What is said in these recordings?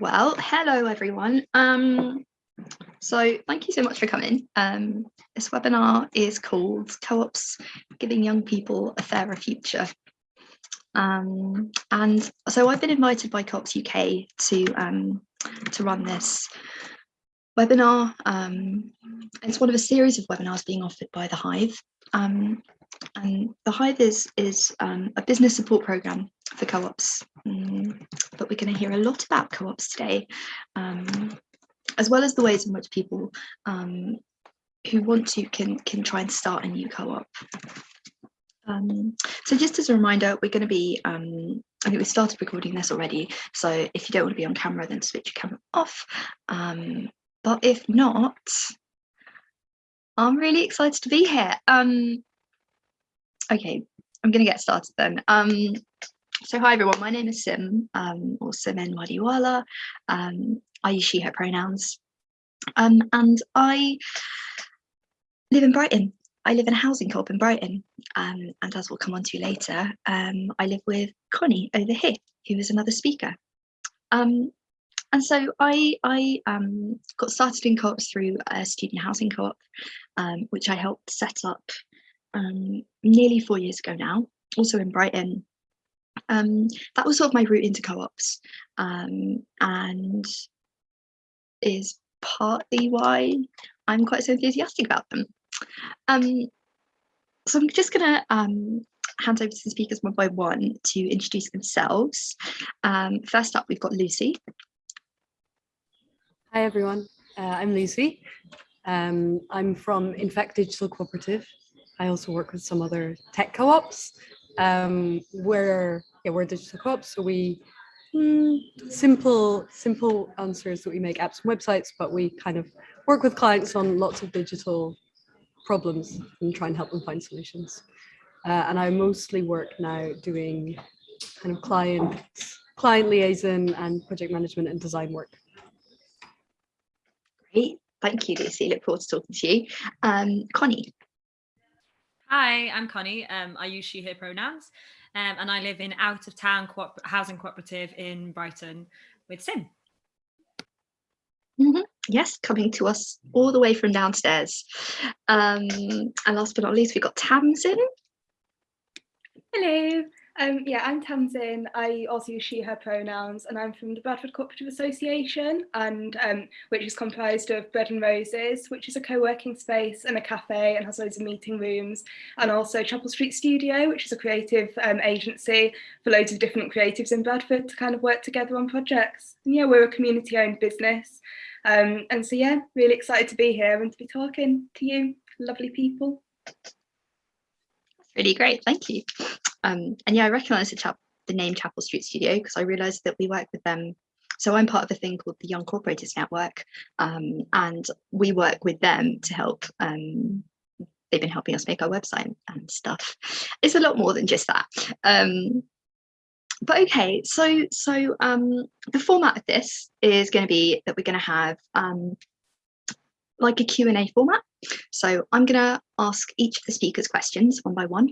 Well, hello everyone. Um, so thank you so much for coming. Um, this webinar is called Co-ops Giving Young People a Fairer Future. Um, and so I've been invited by Co-ops UK to, um, to run this webinar. Um, it's one of a series of webinars being offered by The Hive. Um, and The Hive is, is um, a business support program for co-ops, um, but we're going to hear a lot about co-ops today, um, as well as the ways in which people um, who want to can, can try and start a new co-op. Um, so just as a reminder, we're going to be, um, I think we started recording this already, so if you don't want to be on camera, then switch your camera off. Um, but if not, I'm really excited to be here. Um, okay, I'm going to get started then. Um, so hi everyone, my name is Sim, um, or Simen Wadiwala. Um, I use she, her pronouns. Um, and I live in Brighton. I live in a housing co-op in Brighton. Um, and as we'll come on to later, um, I live with Connie over here, who is another speaker. Um, and so I, I um, got started in co-ops through a student housing co-op, um, which I helped set up um, nearly four years ago now, also in Brighton. Um, that was sort of my route into co-ops um, and is partly why I'm quite so enthusiastic about them. Um, so I'm just going to um, hand over to the speakers one by one to introduce themselves. Um, first up, we've got Lucy. Hi, everyone. Uh, I'm Lucy. Um, I'm from Infact Digital Cooperative. I also work with some other tech co-ops. Um, we're, yeah, we're digital co-ops, so we mm, simple simple answers that we make apps and websites, but we kind of work with clients on lots of digital problems and try and help them find solutions. Uh, and I mostly work now doing kind of client client liaison and project management and design work. Great, thank you, Lucy. Look forward to talking to you. Um, Connie. Hi, I'm Connie. Um, I use she, her pronouns, um, and I live in out of town co housing cooperative in Brighton with Sim. Mm -hmm. Yes, coming to us all the way from downstairs. Um, and last but not least, we've got Tamsin. Hello. Um, yeah, I'm Tamsin. I also use she, her pronouns, and I'm from the Bradford Cooperative Association, and um, which is comprised of Bread and Roses, which is a co-working space and a cafe and has loads of meeting rooms, and also Chapel Street Studio, which is a creative um, agency for loads of different creatives in Bradford to kind of work together on projects. And yeah, we're a community-owned business, um, and so yeah, really excited to be here and to be talking to you, lovely people. Really great, thank you. Um, and yeah, I recognise the, the name Chapel Street Studio because I realised that we work with them. So I'm part of a thing called the Young Co-operators Network, um, and we work with them to help. Um, they've been helping us make our website and stuff. It's a lot more than just that. Um, but okay, so so um, the format of this is going to be that we're going to have um, like a Q&A format. So I'm going to ask each of the speakers questions one by one.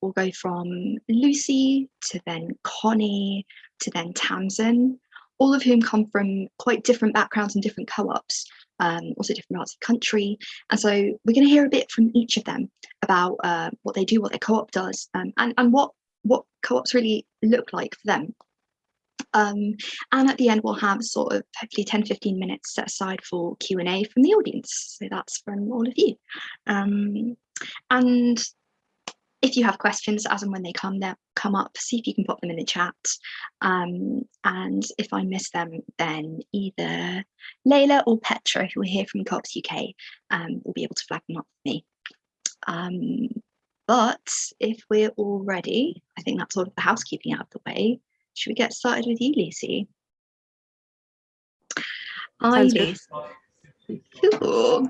We'll go from Lucy to then Connie to then Tamsin, all of whom come from quite different backgrounds and different co-ops, um, also different parts of the country. And so we're going to hear a bit from each of them about uh, what they do, what their co-op does, um, and, and what, what co-ops really look like for them. Um, and at the end, we'll have sort of hopefully 10, 15 minutes set aside for Q&A from the audience. So that's from all of you. Um, and if you have questions as and when they come they come up, see if you can pop them in the chat. Um, and if I miss them, then either Layla or Petra, who are here from Co-ops UK, um, will be able to flag them up for me. Um, but if we're all ready, I think that's all of the housekeeping out of the way. Should we get started with you, Lucy? Hi, Lucy. Cool.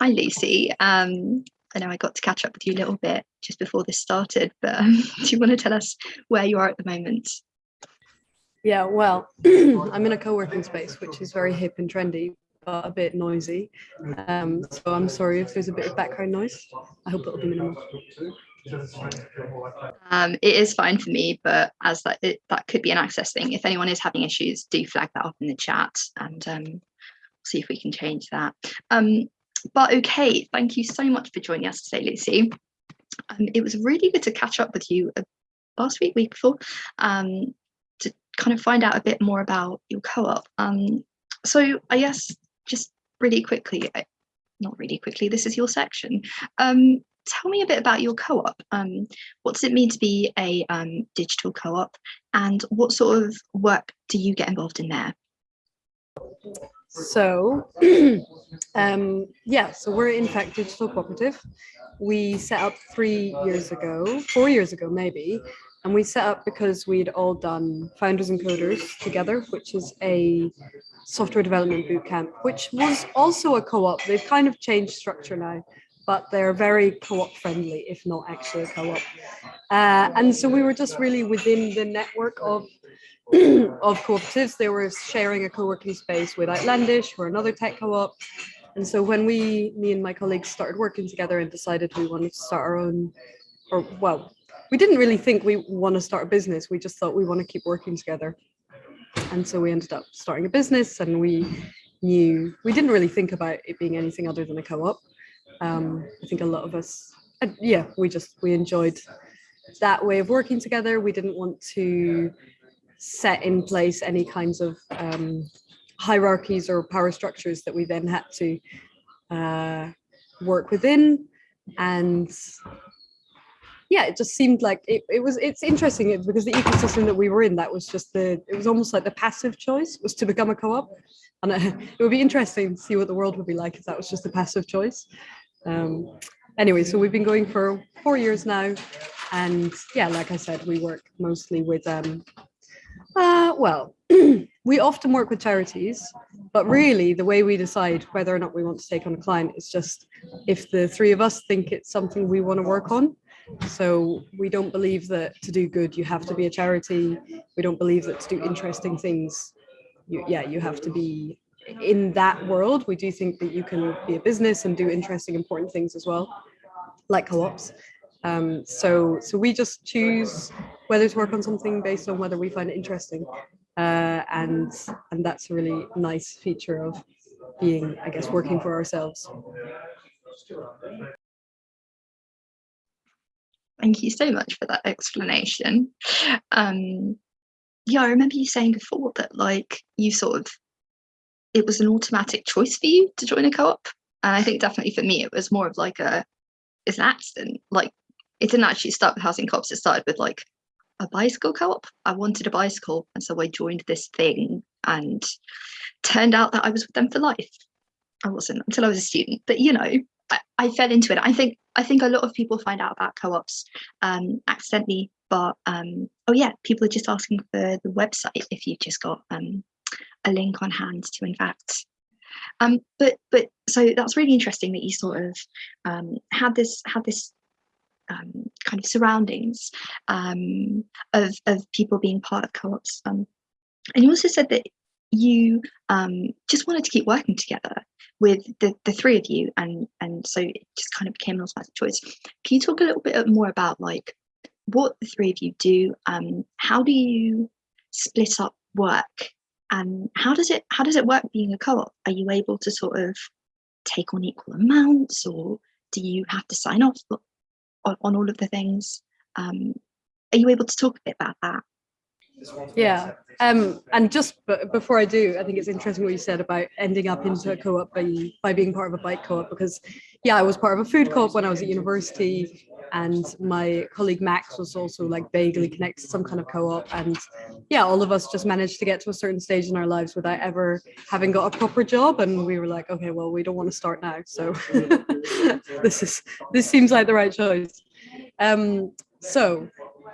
Hi, Lucy. Um, I know I got to catch up with you a little bit just before this started, but um, do you want to tell us where you are at the moment? Yeah, well, I'm in a co-working space, which is very hip and trendy, but a bit noisy. Um, so I'm sorry if there's a bit of background noise. I hope it'll be minimal. Um, it is fine for me, but as that it, that could be an access thing. If anyone is having issues, do flag that up in the chat and um, see if we can change that. Um, but okay, thank you so much for joining us today, Lucy. Um, it was really good to catch up with you uh, last week, week before, um, to kind of find out a bit more about your co-op. Um, so I guess just really quickly, not really quickly, this is your section. Um, tell me a bit about your co-op. Um, what does it mean to be a um, digital co-op and what sort of work do you get involved in there? So, um, yeah, so we're Infact digital cooperative. We set up three years ago, four years ago maybe, and we set up because we'd all done Founders and Coders together, which is a software development bootcamp, which was also a co-op. They've kind of changed structure now, but they're very co-op friendly, if not actually a co-op. Uh, and so we were just really within the network of of cooperatives. They were sharing a co-working space with Outlandish, or another tech co-op. And so when we, me and my colleagues started working together and decided we wanted to start our own, or well, we didn't really think we want to start a business. We just thought we want to keep working together. And so we ended up starting a business and we knew, we didn't really think about it being anything other than a co-op. Um, I think a lot of us, uh, yeah, we just, we enjoyed that way of working together. We didn't want to set in place any kinds of um, hierarchies or power structures that we then had to uh, work within. And yeah, it just seemed like it, it was, it's interesting because the ecosystem that we were in, that was just the, it was almost like the passive choice was to become a co-op. And it would be interesting to see what the world would be like if that was just a passive choice. Um, anyway, so we've been going for four years now. And yeah, like I said, we work mostly with um, uh, well, we often work with charities, but really the way we decide whether or not we want to take on a client is just if the three of us think it's something we want to work on. So we don't believe that to do good, you have to be a charity. We don't believe that to do interesting things, you, yeah, you have to be in that world. We do think that you can be a business and do interesting, important things as well, like co-ops. Um, so, so we just choose whether to work on something based on whether we find it interesting. Uh, and, and that's a really nice feature of being, I guess, working for ourselves. Thank you so much for that explanation. Um, yeah, I remember you saying before that like you sort of, it was an automatic choice for you to join a co-op. And I think definitely for me, it was more of like a, it's an accident. Like it didn't actually start with housing co-ops. It started with like a bicycle co-op. I wanted a bicycle, and so I joined this thing, and turned out that I was with them for life. I wasn't until I was a student, but you know, I, I fell into it. I think I think a lot of people find out about co-ops um, accidentally, but um, oh yeah, people are just asking for the website if you've just got um, a link on hand to in fact um, but but so that's really interesting that you sort of um, had this had this um, kind of surroundings um, of, of people being part of co-ops. Um, and you also said that you um, just wanted to keep working together with the, the three of you and and so it just kind of became an automatic choice. Can you talk a little bit more about like what the three of you do? Um, how do you split up work and how does it how does it work being a co-op? Are you able to sort of take on equal amounts or do you have to sign off on, on all of the things. Um, are you able to talk a bit about that? Yeah, um, and just before I do, I think it's interesting what you said about ending up into a co-op by, by being part of a bike co-op because, yeah, I was part of a food co-op when I was at university and my colleague Max was also like vaguely connected to some kind of co-op and yeah, all of us just managed to get to a certain stage in our lives without ever having got a proper job and we were like, okay, well, we don't want to start now, so this is this seems like the right choice. Um, so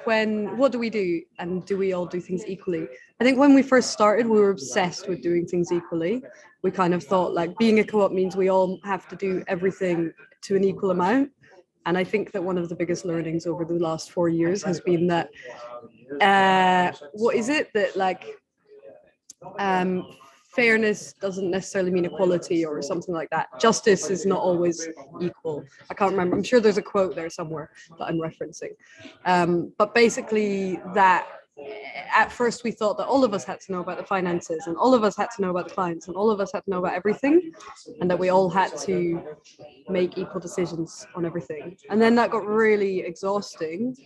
when what do we do? And do we all do things equally? I think when we first started we were obsessed with doing things equally. We kind of thought like being a co-op means we all have to do everything to an equal amount. And i think that one of the biggest learnings over the last four years has been that uh what is it that like um fairness doesn't necessarily mean equality or something like that. Justice is not always equal. I can't remember. I'm sure there's a quote there somewhere that I'm referencing. Um, but basically that at first we thought that all of us had to know about the finances and all of us had to know about the clients and all of us had to know about everything and that we all had to make equal decisions on everything and then that got really exhausting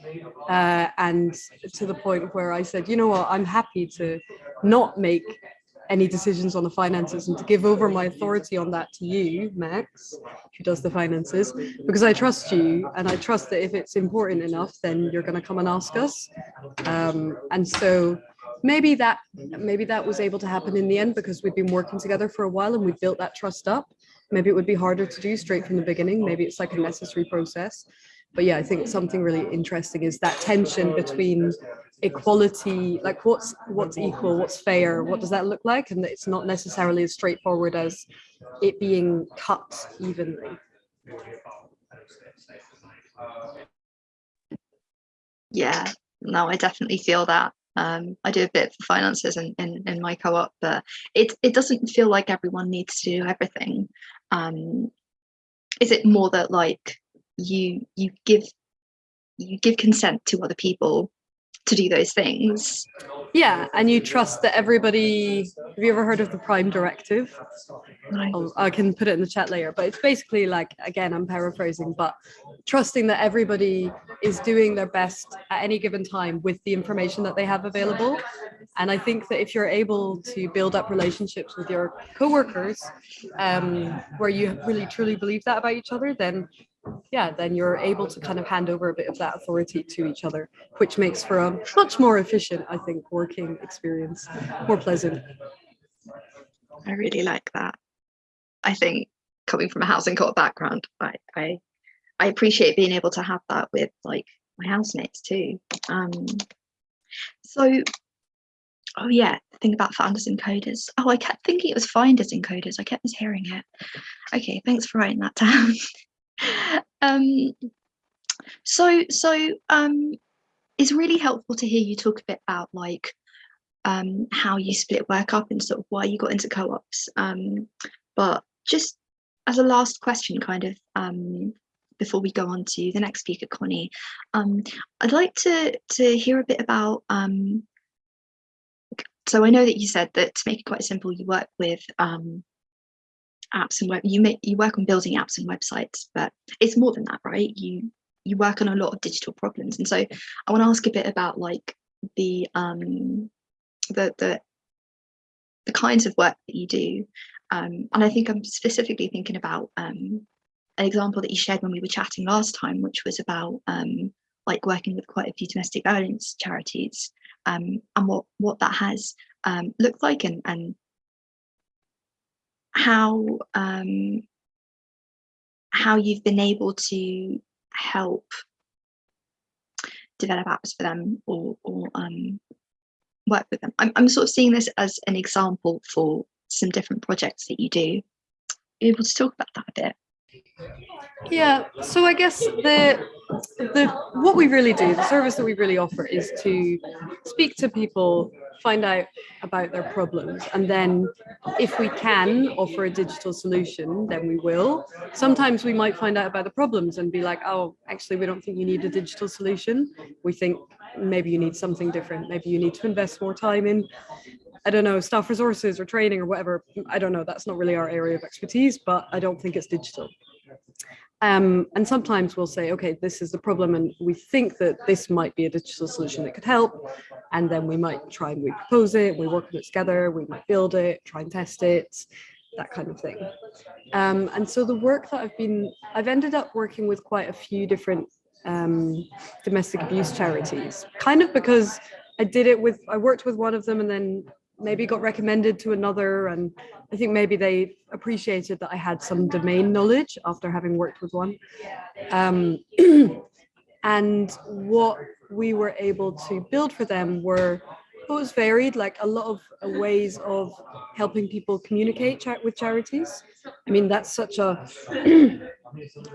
uh, and to the point where i said you know what i'm happy to not make any decisions on the finances and to give over my authority on that to you, Max, who does the finances, because I trust you and I trust that if it's important enough, then you're going to come and ask us. Um, and so maybe that maybe that was able to happen in the end because we've been working together for a while and we built that trust up. Maybe it would be harder to do straight from the beginning. Maybe it's like a necessary process. But yeah, I think something really interesting is that tension between equality like what's what's equal what's fair what does that look like and it's not necessarily as straightforward as it being cut evenly Yeah, no, I definitely feel that. Um, I do a bit for finances in, in, in my co-op, but it it doesn't feel like everyone needs to do everything. Um, is it more that like you you give you give consent to other people to do those things? yeah and you trust that everybody have you ever heard of the prime directive I can put it in the chat later, but it's basically like, again, I'm paraphrasing, but trusting that everybody is doing their best at any given time with the information that they have available. And I think that if you're able to build up relationships with your coworkers, um, where you really truly believe that about each other, then yeah, then you're able to kind of hand over a bit of that authority to each other, which makes for a much more efficient, I think, working experience, more pleasant. I really like that. I think coming from a housing co-op background, I, I I appreciate being able to have that with like my housemates too. Um, so, oh yeah, think about founders and coders. Oh, I kept thinking it was finders and coders. I kept mishearing it. Okay, thanks for writing that down. um, so so um, it's really helpful to hear you talk a bit about like um, how you split work up and sort of why you got into co-ops. Um, but just as a last question, kind of um, before we go on to the next speaker, Connie, um, I'd like to to hear a bit about. Um, so I know that you said that to make it quite simple, you work with um, apps and web. You make you work on building apps and websites, but it's more than that, right? You you work on a lot of digital problems, and so I want to ask a bit about like the um, the the the kinds of work that you do um, and I think I'm specifically thinking about um, an example that you shared when we were chatting last time, which was about um, like working with quite a few domestic violence charities um, and what what that has um, looked like and and how um, how you've been able to help develop apps for them or or um, work with them. I'm, I'm sort of seeing this as an example for some different projects that you do. Able to talk about that a bit? Yeah, so I guess the the what we really do, the service that we really offer is to speak to people, find out about their problems, and then if we can offer a digital solution, then we will. Sometimes we might find out about the problems and be like, oh, actually, we don't think you need a digital solution. We think maybe you need something different. Maybe you need to invest more time in I don't know, staff resources or training or whatever. I don't know. That's not really our area of expertise, but I don't think it's digital. Um, and sometimes we'll say, okay, this is the problem, and we think that this might be a digital solution that could help. And then we might try and we propose it, we work on it together, we might build it, try and test it, that kind of thing. Um, and so the work that I've been, I've ended up working with quite a few different um, domestic abuse charities, kind of because I did it with, I worked with one of them and then maybe got recommended to another and I think maybe they appreciated that I had some domain knowledge after having worked with one. Um, and what we were able to build for them were it was varied, like a lot of ways of helping people communicate with charities. I mean, that's such a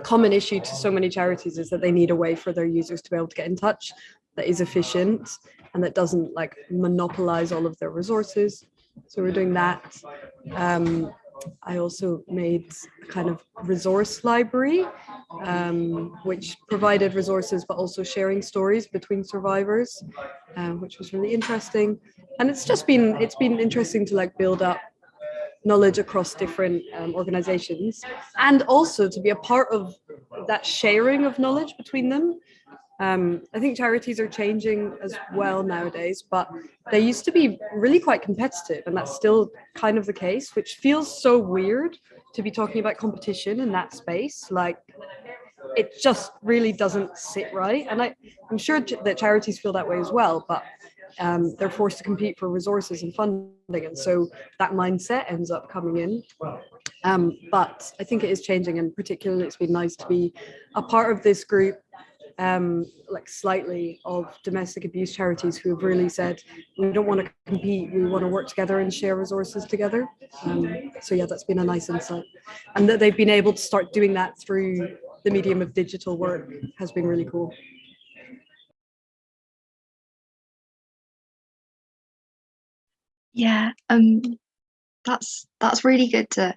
common issue to so many charities is that they need a way for their users to be able to get in touch that is efficient and that doesn't like monopolize all of their resources. So we're doing that. Um, I also made a kind of resource library, um, which provided resources, but also sharing stories between survivors, um, which was really interesting. And it's just been, it's been interesting to like build up knowledge across different um, organizations and also to be a part of that sharing of knowledge between them. Um, I think charities are changing as well nowadays, but they used to be really quite competitive and that's still kind of the case, which feels so weird to be talking about competition in that space. Like it just really doesn't sit right. And I, I'm sure that charities feel that way as well, but um, they're forced to compete for resources and funding. And so that mindset ends up coming in. Um, but I think it is changing and particularly it's been nice to be a part of this group um, like slightly of domestic abuse charities who have really said, we don't want to compete, we want to work together and share resources together. Um, so yeah, that's been a nice insight. And that they've been able to start doing that through the medium of digital work has been really cool. Yeah, um, that's that's really good to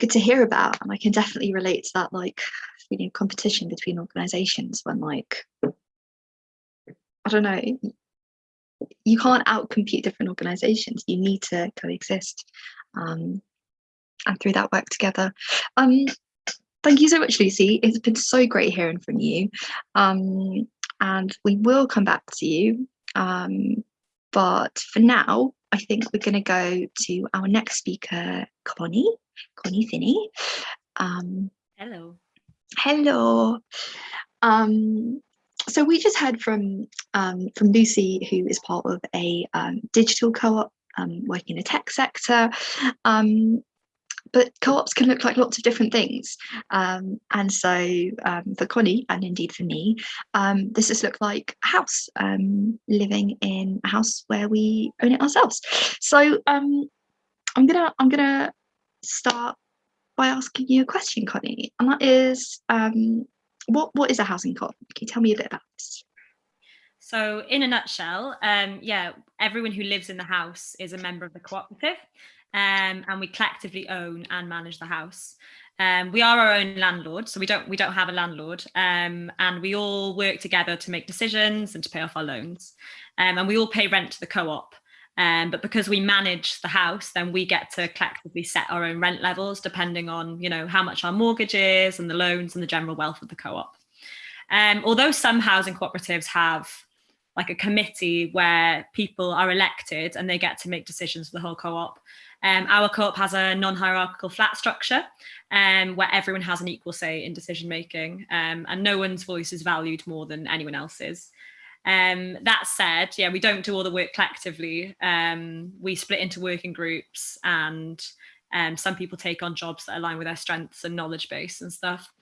good to hear about, and I can definitely relate to that like feeling of competition between organizations when like I don't know, you can't outcompete different organizations. You need to coexist, um, and through that work together. Um, thank you so much, Lucy. It's been so great hearing from you, um, and we will come back to you. Um, but for now, I think we're going to go to our next speaker, Connie, Connie Finney. Um, Hello. Hello. Um, so we just heard from um, from Lucy, who is part of a um, digital co-op um, working in the tech sector. Um, but co-ops can look like lots of different things. Um, and so um, for Connie, and indeed for me, um, this has looked like a house, um, living in a house where we own it ourselves. So um, I'm gonna I'm gonna start by asking you a question, Connie, and that is, um, what what is a housing co-op? Can you tell me a bit about this? So in a nutshell, um, yeah, everyone who lives in the house is a member of the cooperative um, and we collectively own and manage the house. Um, we are our own landlord, so we don't we don't have a landlord, um, and we all work together to make decisions and to pay off our loans, um, and we all pay rent to the co-op. Um, but because we manage the house, then we get to collectively set our own rent levels depending on you know how much our mortgage is and the loans and the general wealth of the co-op. Um, although some housing cooperatives have like a committee where people are elected and they get to make decisions for the whole co-op. Um, our co-op has a non-hierarchical flat structure um, where everyone has an equal say in decision making um, and no one's voice is valued more than anyone else's. Um, that said, yeah, we don't do all the work collectively. Um, we split into working groups and um, some people take on jobs that align with their strengths and knowledge base and stuff.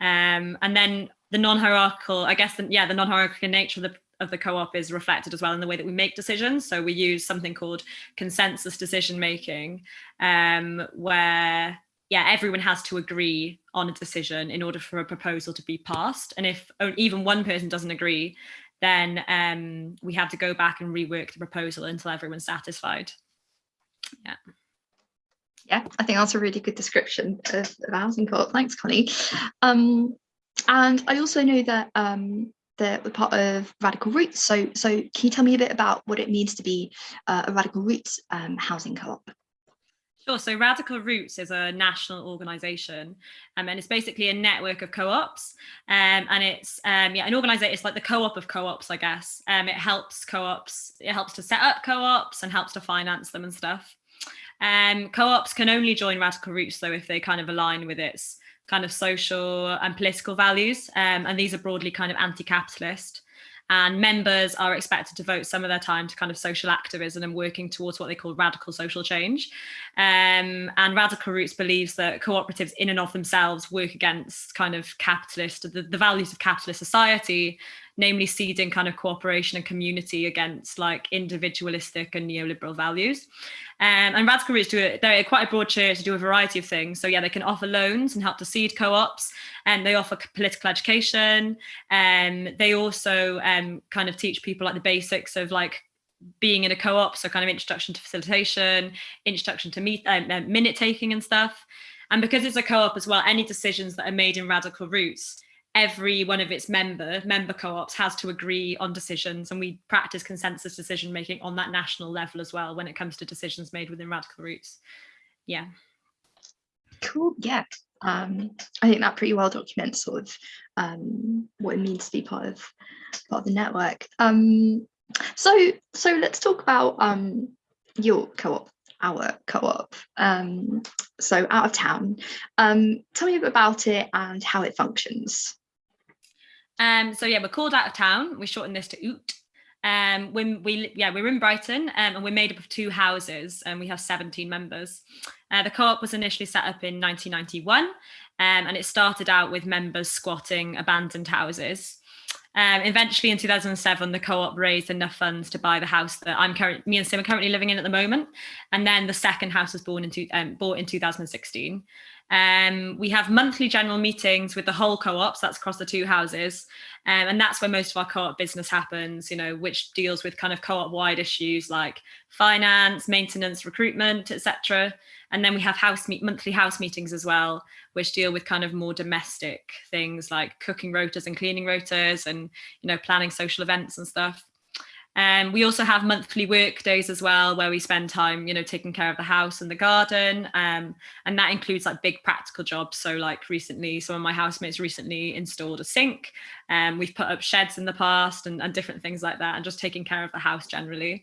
Um, and then the non-hierarchical, I guess, the, yeah, the non-hierarchical nature of the of the co-op is reflected as well in the way that we make decisions. So we use something called consensus decision making, um, where yeah, everyone has to agree on a decision in order for a proposal to be passed. And if even one person doesn't agree, then um, we have to go back and rework the proposal until everyone's satisfied. Yeah. Yeah, I think that's a really good description of, of housing co-op. Thanks, Connie. Um, and I also know that um, that part of Radical Routes. So, so can you tell me a bit about what it means to be uh, a Radical Routes um, housing co-op? Sure. So Radical Routes is a national organisation, um, and it's basically a network of co-ops. Um, and it's um, yeah, an organisation. It's like the co-op of co-ops, I guess. Um, it helps co-ops. It helps to set up co-ops and helps to finance them and stuff. Um, co-ops can only join Radical Routes though if they kind of align with its kind of social and political values. Um, and these are broadly kind of anti-capitalist. And members are expected to vote some of their time to kind of social activism and working towards what they call radical social change. Um, and Radical Routes believes that cooperatives in and of themselves work against kind of capitalist, the, the values of capitalist society, namely seeding kind of cooperation and community against like individualistic and neoliberal values. Um, and Radical Routes do it, they're quite a broad church to do a variety of things. So yeah, they can offer loans and help to seed co-ops and they offer political education. And um, they also um, kind of teach people like the basics of like being in a co-op, so kind of introduction to facilitation, introduction to meet, um, uh, minute taking and stuff. And because it's a co-op as well, any decisions that are made in Radical Routes, every one of its member member co-ops has to agree on decisions and we practice consensus decision making on that national level as well when it comes to decisions made within Radical Routes. Yeah. Cool. Yeah. Um, I think that pretty well documents sort of um, what it means to be part of part of the network. Um, so so let's talk about um, your co-op, our co-op. Um, so out of town. Um, tell me a bit about it and how it functions. Um, so yeah, we're called out of town. We shorten this to OOT. Um, when we yeah we're in Brighton um, and we're made up of two houses and we have 17 members. Uh, the co-op was initially set up in 1991 um, and it started out with members squatting abandoned houses. Um, eventually in 2007, the co-op raised enough funds to buy the house that I'm currently, me and Sim are currently living in at the moment. And then the second house was born in um, bought in 2016. Um, we have monthly general meetings with the whole co-ops, that's across the two houses. Um, and that's where most of our co-op business happens, you know, which deals with kind of co-op wide issues like finance, maintenance, recruitment, etc. And then we have house meet monthly house meetings as well, which deal with kind of more domestic things like cooking rotas and cleaning rotas and, you know, planning social events and stuff. Um, we also have monthly work days as well, where we spend time, you know, taking care of the house and the garden. Um, and that includes like big practical jobs. So like recently, some of my housemates recently installed a sink. Um, we've put up sheds in the past and, and different things like that, and just taking care of the house generally.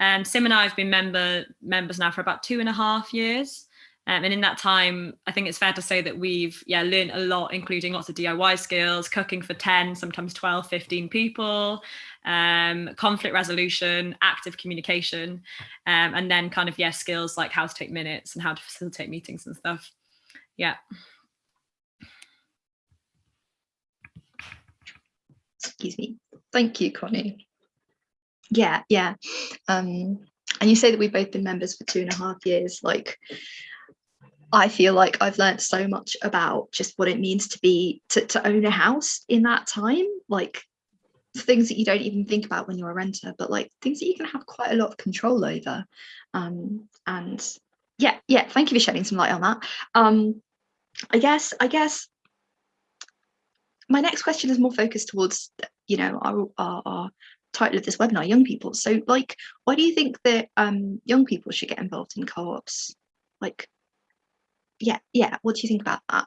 Um, Sim and I have been member members now for about two and a half years. Um, and in that time, I think it's fair to say that we've yeah learned a lot, including lots of DIY skills, cooking for 10, sometimes 12, 15 people, um, conflict resolution, active communication, um, and then kind of, yeah, skills like how to take minutes and how to facilitate meetings and stuff. Yeah. Excuse me. Thank you, Connie. Yeah, yeah. Um, and you say that we've both been members for two and a half years. Like, I feel like I've learned so much about just what it means to be to, to own a house in that time. Like things that you don't even think about when you're a renter, but like things that you can have quite a lot of control over. Um, and yeah, yeah, thank you for shedding some light on that. Um, I guess, I guess my next question is more focused towards, you know, our, our, our title of this webinar, young people. So like, why do you think that um, young people should get involved in co-ops? Like, yeah, yeah, what do you think about that?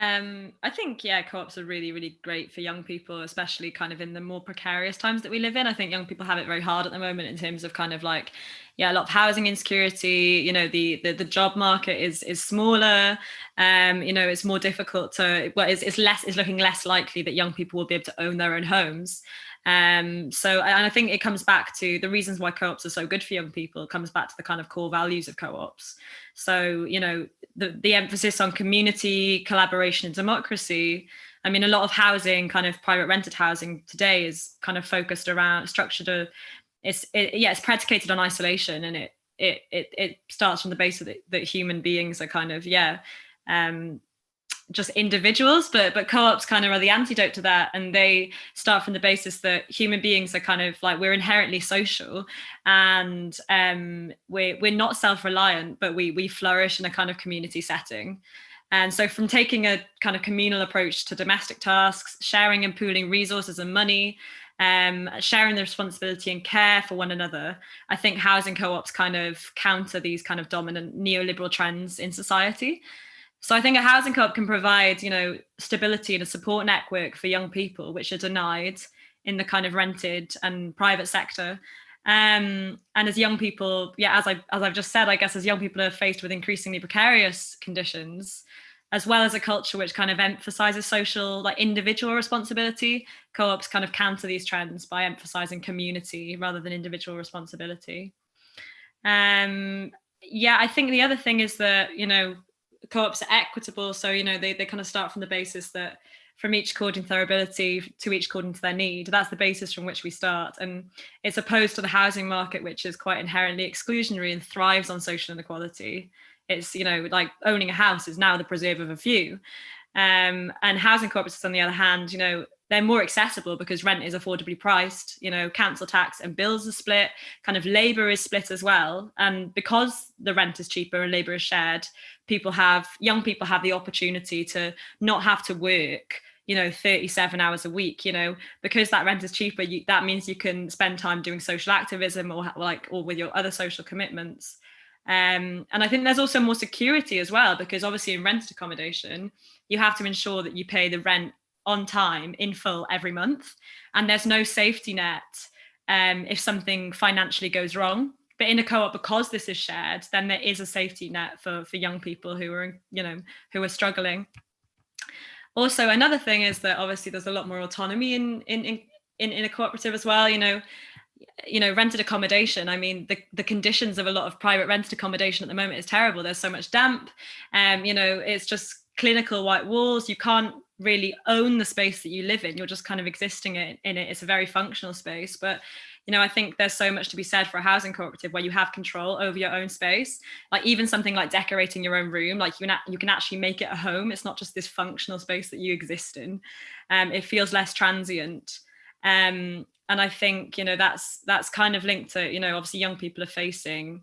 Um, I think, yeah, co-ops are really, really great for young people, especially kind of in the more precarious times that we live in. I think young people have it very hard at the moment in terms of kind of like, yeah, a lot of housing insecurity, you know, the the, the job market is is smaller, um, you know, it's more difficult to, well, it's, it's less, it's looking less likely that young people will be able to own their own homes. Um, so and I think it comes back to the reasons why co-ops are so good for young people it comes back to the kind of core values of co-ops. So, you know, the, the emphasis on community, collaboration and democracy. I mean, a lot of housing, kind of private rented housing today is kind of focused around structured, it's, it, yeah, it's predicated on isolation and it, it, it, it starts from the base of that human beings are kind of, yeah, um, just individuals, but but co-ops kind of are the antidote to that, and they start from the basis that human beings are kind of like we're inherently social, and um, we're we're not self-reliant, but we we flourish in a kind of community setting. And so from taking a kind of communal approach to domestic tasks, sharing and pooling resources and money, um, sharing the responsibility and care for one another, I think housing co-ops kind of counter these kind of dominant neoliberal trends in society. So I think a housing co-op can provide, you know, stability and a support network for young people, which are denied in the kind of rented and private sector. Um, and as young people, yeah, as I as I've just said, I guess as young people are faced with increasingly precarious conditions, as well as a culture which kind of emphasizes social, like individual responsibility, co-ops kind of counter these trends by emphasizing community rather than individual responsibility. Um, yeah, I think the other thing is that, you know, co-ops are equitable. So, you know, they, they kind of start from the basis that from each according to their ability to each according to their need. That's the basis from which we start. And it's opposed to the housing market, which is quite inherently exclusionary and thrives on social inequality. It's, you know, like owning a house is now the preserve of a few. Um, and housing cooperatives, on the other hand, you know, they're more accessible because rent is affordably priced, you know, council tax and bills are split, kind of labour is split as well. And because the rent is cheaper and labour is shared, people have, young people have the opportunity to not have to work you know 37 hours a week you know because that rent is cheaper you, that means you can spend time doing social activism or like or with your other social commitments um, and I think there's also more security as well, because obviously in rented accommodation, you have to ensure that you pay the rent on time in full every month. And there's no safety net um, if something financially goes wrong. But in a co-op, because this is shared, then there is a safety net for, for young people who are, you know, who are struggling. Also, another thing is that obviously there's a lot more autonomy in, in, in, in a cooperative as well. You know, you know rented accommodation. I mean the the conditions of a lot of private rented accommodation at the moment is terrible. There's so much damp. Um you know it's just clinical white walls. You can't really own the space that you live in. You're just kind of existing in, in it. It's a very functional space. But you know i think there's so much to be said for a housing cooperative where you have control over your own space. Like even something like decorating your own room like you can you can actually make it a home. It's not just this functional space that you exist in. Um it feels less transient. Um and I think you know that's that's kind of linked to you know obviously young people are facing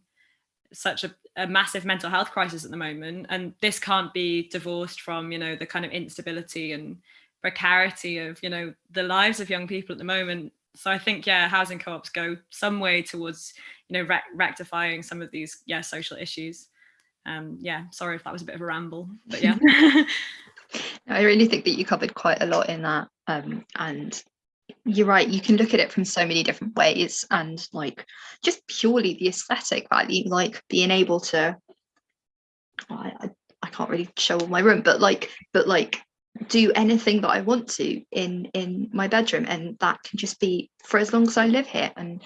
such a, a, massive mental health crisis at the moment. And this can't be divorced from you know the kind of instability and precarity of you know the lives of young people at the moment. So I think yeah housing co-ops go some way towards you know rec rectifying some of these yeah social issues. Um yeah sorry if that was a bit of a ramble but yeah. I really think that you covered quite a lot in that um and you're right you can look at it from so many different ways and like just purely the aesthetic value like being able to I, I, can't really show all my room but like but like do anything that I want to in in my bedroom and that can just be for as long as I live here and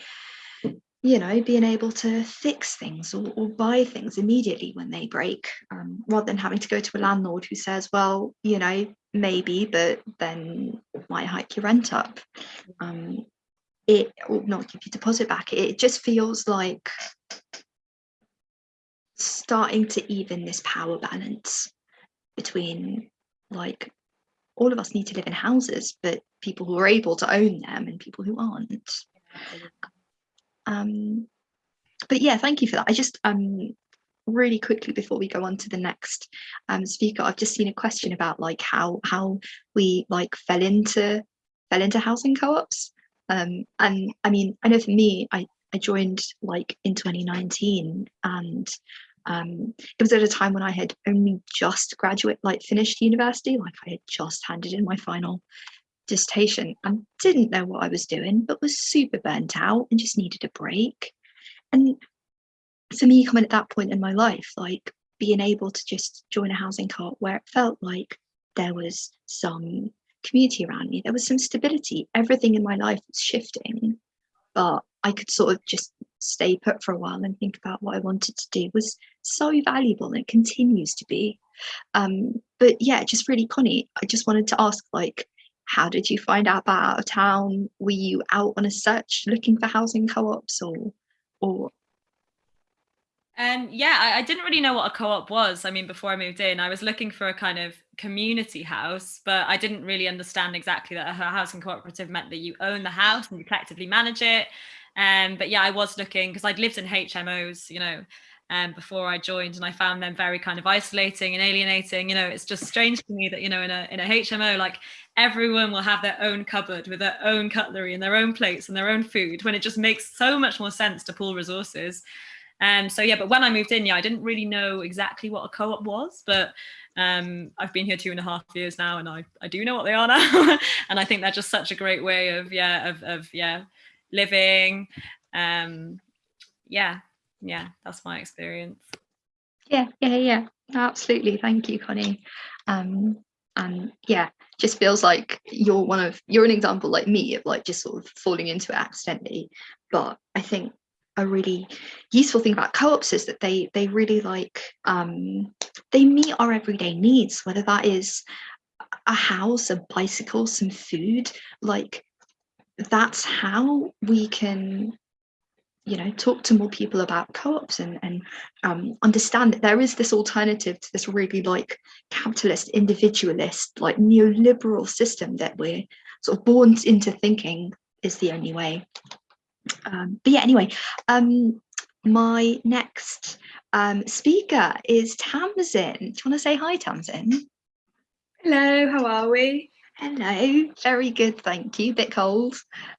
you know being able to fix things or, or buy things immediately when they break um, rather than having to go to a landlord who says well you know maybe, but then might hike your rent up. Um, it will not give your deposit back. It just feels like starting to even this power balance between like all of us need to live in houses, but people who are able to own them and people who aren't. Um, but yeah, thank you for that. I just um really quickly before we go on to the next um, speaker, I've just seen a question about like how how we like fell into fell into housing co-ops. Um, and I mean, I know for me, I, I joined like in 2019 and um, it was at a time when I had only just graduate, like finished university, like I had just handed in my final dissertation and didn't know what I was doing, but was super burnt out and just needed a break. And for me coming at that point in my life like being able to just join a housing co where it felt like there was some community around me there was some stability. Everything in my life was shifting but i could sort of just stay put for a while and think about what i wanted to do was so valuable and it continues to be. Um but yeah just really connie i just wanted to ask like how did you find out about out of town were you out on a search looking for housing co-ops or or um, yeah, I, I, didn't really know what a co-op was. I mean, before I moved in, I was looking for a kind of community house, but I didn't really understand exactly that a housing cooperative meant that you own the house and you collectively manage it. Um, but yeah, I was looking because I'd lived in HMOs, you know, um, before I joined, and I found them very kind of isolating and alienating. You know, it's just strange to me that you know in a in a HMO, like everyone will have their own cupboard with their own cutlery and their own plates and their own food, when it just makes so much more sense to pool resources. Um, so yeah, but when I moved in, yeah, I didn't really know exactly what a co-op was, but um, I've been here two and a half years now, and I I do know what they are now, and I think they're just such a great way of yeah of of yeah living. Um, yeah, yeah, that's my experience. Yeah, yeah, yeah, absolutely. Thank you, Connie. Um, and yeah, just feels like you're one of you're an example like me of like just sort of falling into it accidentally. But I think a really useful thing about co-ops is that they they really like um, they meet our everyday needs whether that is a house a bicycle some food like that's how we can you know talk to more people about co-ops and and um, understand that there is this alternative to this really like capitalist individualist like neoliberal system that we're sort of born into thinking is the only way. Um, but yeah anyway um my next um speaker is tamsin do you want to say hi tamsin Hello, how are we? Hello, very good, thank you. Bit cold.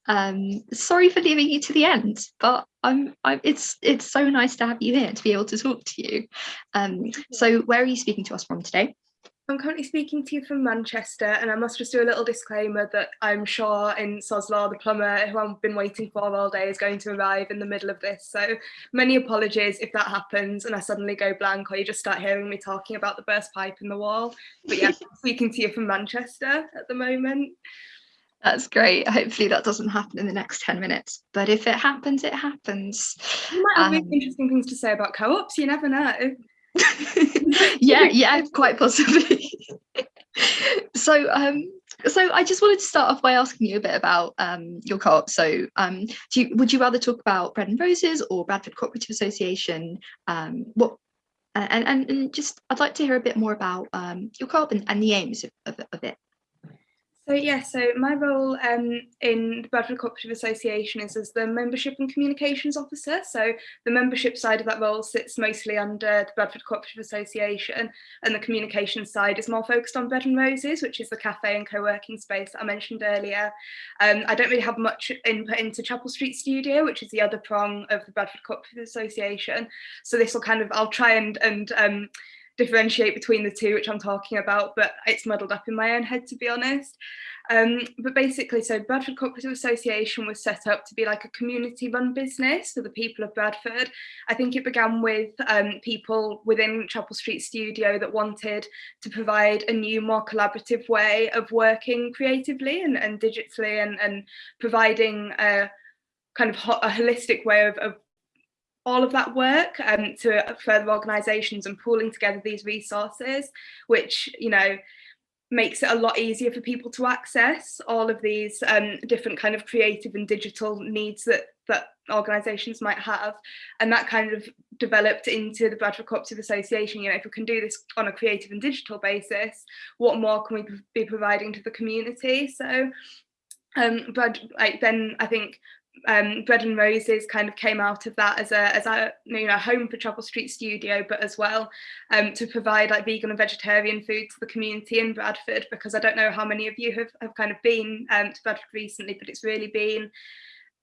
Um, sorry for leaving you to the end, but I'm, I'm. It's it's so nice to have you here to be able to talk to you. Um, so where are you speaking to us from today? I'm currently speaking to you from Manchester, and I must just do a little disclaimer that I'm sure in Soslaw, the plumber who I've been waiting for all day, is going to arrive in the middle of this. So many apologies if that happens and I suddenly go blank or you just start hearing me talking about the burst pipe in the wall. But yeah, speaking to you from Manchester at the moment. That's great. Hopefully that doesn't happen in the next 10 minutes. But if it happens, it happens. You might have Um, really interesting things to say about co-ops, you never know. yeah, yeah, quite possibly. so um so I just wanted to start off by asking you a bit about um your co-op. So um do you would you rather talk about Bread and Roses or Bradford Cooperative Association? Um what and, and, and just I'd like to hear a bit more about um your co-op and, and the aims of, of, of it. So yeah, so my role um, in the Bradford Cooperative Association is as the membership and communications officer. So the membership side of that role sits mostly under the Bradford Cooperative Association and the communications side is more focused on Bread and Roses, which is the cafe and co-working space that I mentioned earlier. Um, I don't really have much input into Chapel Street Studio, which is the other prong of the Bradford Cooperative Association. So this will kind of, I'll try and, and um, differentiate between the two, which I'm talking about, but it's muddled up in my own head, to be honest. Um, but basically, so Bradford Cooperative Association was set up to be like a community run business for the people of Bradford. I think it began with um, people within Chapel Street Studio that wanted to provide a new, more collaborative way of working creatively and, and digitally and, and providing a kind of a holistic way of, of all of that work um, to further organisations and pooling together these resources, which, you know, makes it a lot easier for people to access all of these um, different kind of creative and digital needs that that organisations might have. And that kind of developed into the Bradford Cooperative Association. You know, if we can do this on a creative and digital basis, what more can we be providing to the community? So um, but like then I think um, Bread and Roses kind of came out of that as a as a you know home for Chapel Street Studio, but as well um, to provide like vegan and vegetarian food to the community in Bradford. Because I don't know how many of you have have kind of been um, to Bradford recently, but it's really been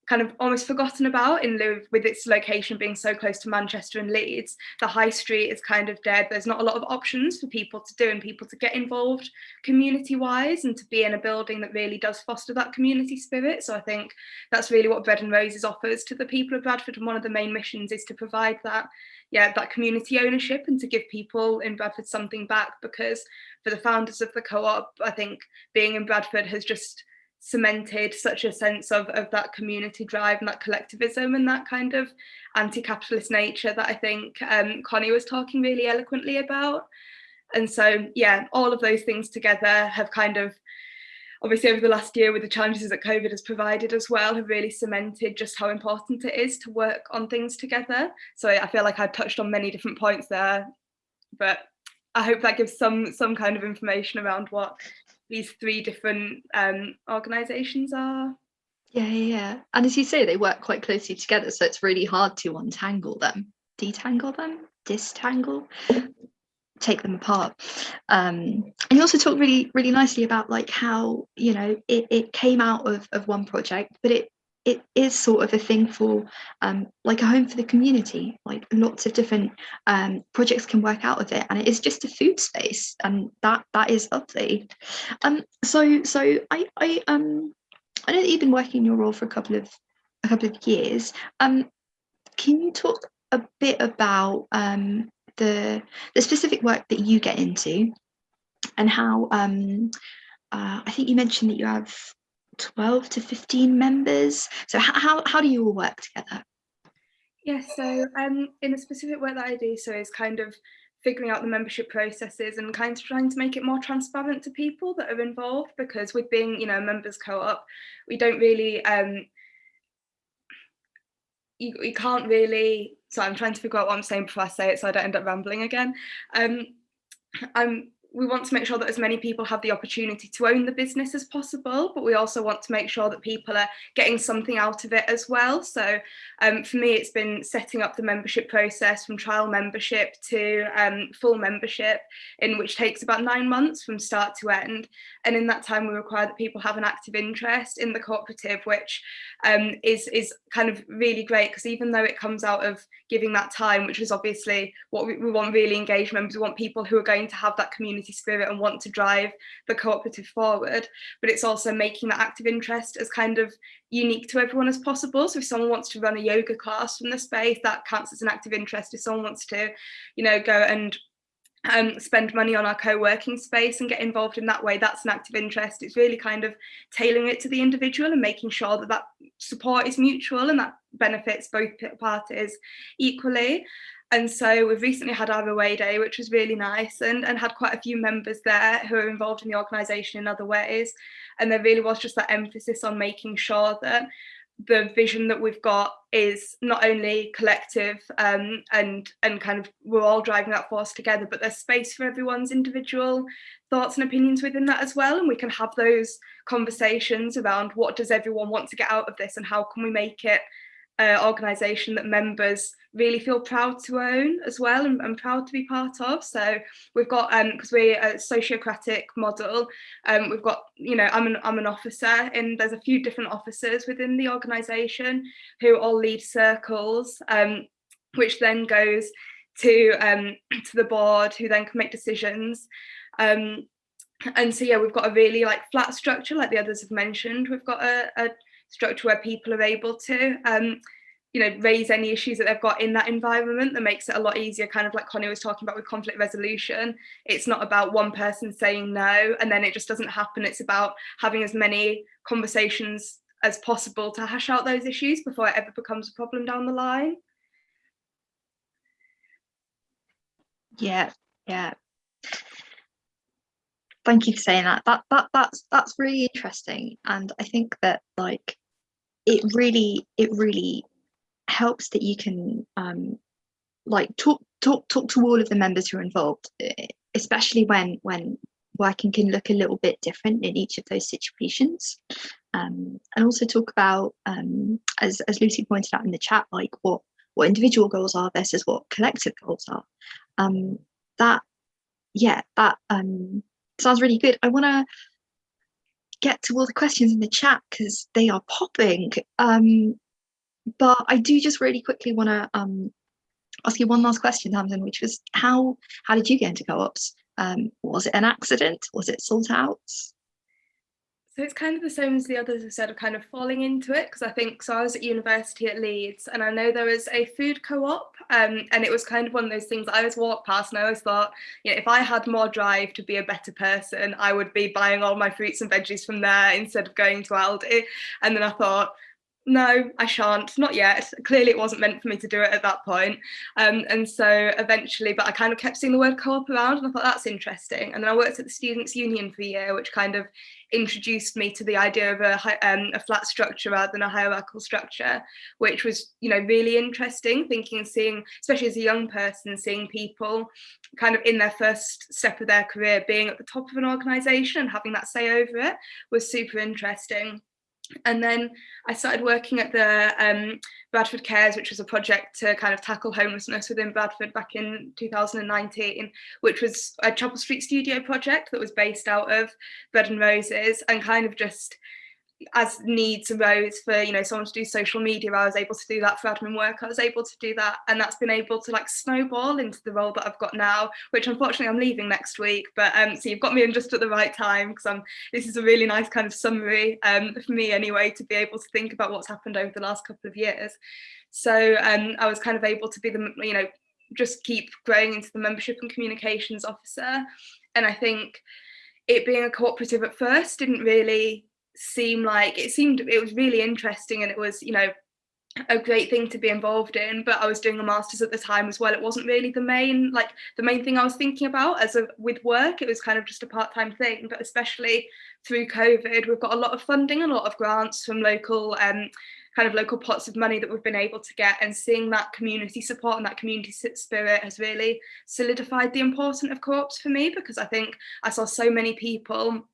kind of almost forgotten about in lieu with its location being so close to Manchester and Leeds. The high street is kind of dead. There's not a lot of options for people to do and people to get involved community wise and to be in a building that really does foster that community spirit. So I think that's really what Bread and Roses offers to the people of Bradford. And one of the main missions is to provide that, yeah, that community ownership and to give people in Bradford something back because for the founders of the co-op, I think being in Bradford has just cemented such a sense of, of that community drive and that collectivism and that kind of anti-capitalist nature that I think um, Connie was talking really eloquently about. And so, yeah, all of those things together have kind of, obviously over the last year with the challenges that COVID has provided as well, have really cemented just how important it is to work on things together. So I feel like I've touched on many different points there, but I hope that gives some some kind of information around what these three different um, organisations are. Yeah, yeah, yeah. And as you say, they work quite closely together, so it's really hard to untangle them, detangle them, distangle, take them apart. Um, and you also talk really, really nicely about like how you know it, it came out of, of one project, but it it is sort of a thing for um, like a home for the community. Like lots of different um, projects can work out of it, and it is just a food space, and that that is lovely. Um, so so I I um I know that you've been working in your role for a couple of a couple of years. Um, can you talk a bit about um the the specific work that you get into, and how um uh, I think you mentioned that you have 12 to 15 members. So how, how, do you all work together? Yes, yeah, so um, in the specific work that I do, so is kind of figuring out the membership processes and kind of trying to make it more transparent to people that are involved because with being, you know, a members co-op, we don't really um, you, you can't really, so I'm trying to figure out what I'm saying before I say it so I don't end up rambling again. Um, I'm we want to make sure that as many people have the opportunity to own the business as possible, but we also want to make sure that people are getting something out of it as well. So um, for me, it's been setting up the membership process from trial membership to um, full membership, in which takes about nine months from start to end. And in that time, we require that people have an active interest in the cooperative, which um, is, is kind of really great because even though it comes out of giving that time, which is obviously what we, we want really engaged members, we want people who are going to have that community community spirit and want to drive the cooperative forward but it's also making that active interest as kind of unique to everyone as possible. So if someone wants to run a yoga class from the space that counts as an active interest. If someone wants to you know go and um, spend money on our co-working space and get involved in that way that's an active interest. It's really kind of tailoring it to the individual and making sure that that support is mutual and that benefits both parties equally and so we've recently had our away day, which was really nice and, and had quite a few members there who are involved in the organisation in other ways. And there really was just that emphasis on making sure that the vision that we've got is not only collective um, and and kind of we're all driving that force together, but there's space for everyone's individual thoughts and opinions within that as well. And we can have those conversations around what does everyone want to get out of this and how can we make it uh, organisation that members really feel proud to own as well and, and proud to be part of. So we've got, because um, we're a sociocratic model, um, we've got, you know, I'm an, I'm an officer and there's a few different officers within the organisation who all lead circles, um, which then goes to, um, to the board who then can make decisions. Um, and so, yeah, we've got a really like flat structure like the others have mentioned. We've got a, a structure where people are able to um, you know, raise any issues that they've got in that environment that makes it a lot easier, kind of like Connie was talking about with conflict resolution. It's not about one person saying no and then it just doesn't happen. It's about having as many conversations as possible to hash out those issues before it ever becomes a problem down the line. Yeah, yeah. Thank you for saying that. That that that's that's really interesting. And I think that like it really it really helps that you can um, like talk talk talk to all of the members who are involved, especially when when working can look a little bit different in each of those situations. Um, and also talk about, um, as, as Lucy pointed out in the chat, like what, what individual goals are versus what collective goals are. Um, that, yeah, that um, sounds really good. I want to get to all the questions in the chat because they are popping. But I do just really quickly want to um, ask you one last question, Tamsin, which was how how did you get into co-ops? Um, was it an accident? Was it sought out? So it's kind of the same as the others have said of kind of falling into it because I think so I was at university at Leeds and I know there was a food co-op um, and it was kind of one of those things I always walked past and I always thought you know if I had more drive to be a better person I would be buying all my fruits and veggies from there instead of going to Aldi and then I thought no, I shan't, not yet. Clearly it wasn't meant for me to do it at that point. Um, and so eventually, but I kind of kept seeing the word co-op around and I thought that's interesting. And then I worked at the Students' Union for a year, which kind of introduced me to the idea of a, um, a flat structure rather than a hierarchical structure, which was, you know, really interesting, thinking and seeing, especially as a young person, seeing people kind of in their first step of their career being at the top of an organisation and having that say over it was super interesting. And then I started working at the um, Bradford Cares, which was a project to kind of tackle homelessness within Bradford back in 2019, which was a Chapel Street studio project that was based out of Bread and Roses and kind of just as needs arose for you know someone to do social media I was able to do that for admin work I was able to do that and that's been able to like snowball into the role that I've got now which unfortunately I'm leaving next week but um so you've got me in just at the right time because I'm this is a really nice kind of summary um for me anyway to be able to think about what's happened over the last couple of years. So um I was kind of able to be the you know just keep growing into the membership and communications officer and I think it being a cooperative at first didn't really seem like it seemed it was really interesting and it was you know a great thing to be involved in but I was doing a master's at the time as well. It wasn't really the main like the main thing I was thinking about as a with work. It was kind of just a part-time thing but especially through COVID we've got a lot of funding a lot of grants from local um kind of local pots of money that we've been able to get and seeing that community support and that community spirit has really solidified the importance of co-ops for me because I think I saw so many people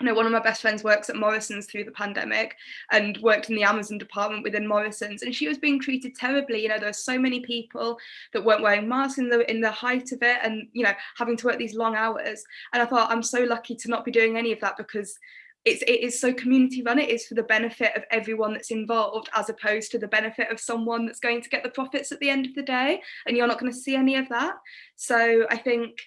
you know, one of my best friends works at Morrison's through the pandemic and worked in the Amazon department within Morrison's, and she was being treated terribly. You know, there were so many people that weren't wearing masks in the in the height of it, and you know, having to work these long hours. And I thought I'm so lucky to not be doing any of that because it's it is so community run. It is for the benefit of everyone that's involved, as opposed to the benefit of someone that's going to get the profits at the end of the day, and you're not going to see any of that. So I think,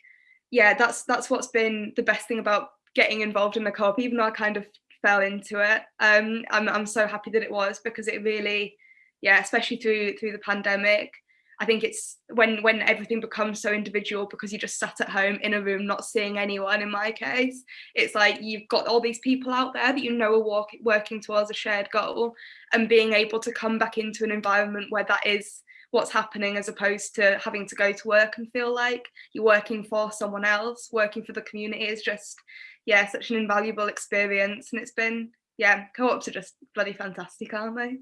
yeah, that's that's what's been the best thing about getting involved in the co-op, even though I kind of fell into it. Um, I'm I'm so happy that it was because it really, yeah, especially through through the pandemic. I think it's when when everything becomes so individual because you just sat at home in a room not seeing anyone. In my case, it's like you've got all these people out there that you know are walk, working towards a shared goal, and being able to come back into an environment where that is what's happening as opposed to having to go to work and feel like you're working for someone else working for the community is just yeah, such an invaluable experience. And it's been, yeah, co-ops are just bloody fantastic, aren't they?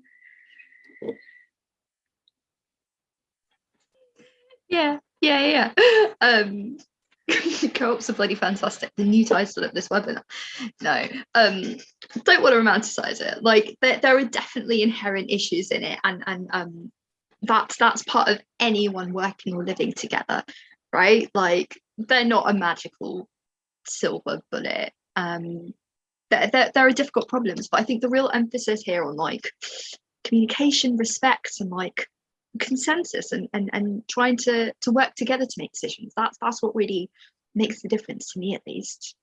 Yeah, yeah, yeah. Um, co-ops are bloody fantastic. The new title of this webinar. No, um, don't want to romanticize it. Like there, there are definitely inherent issues in it, and and um, that's that's part of anyone working or living together, right? Like they're not a magical silver bullet. Um, there, are difficult problems, but I think the real emphasis here on like communication, respect, and like consensus and, and and trying to to work together to make decisions that's that's what really makes the difference to me at least.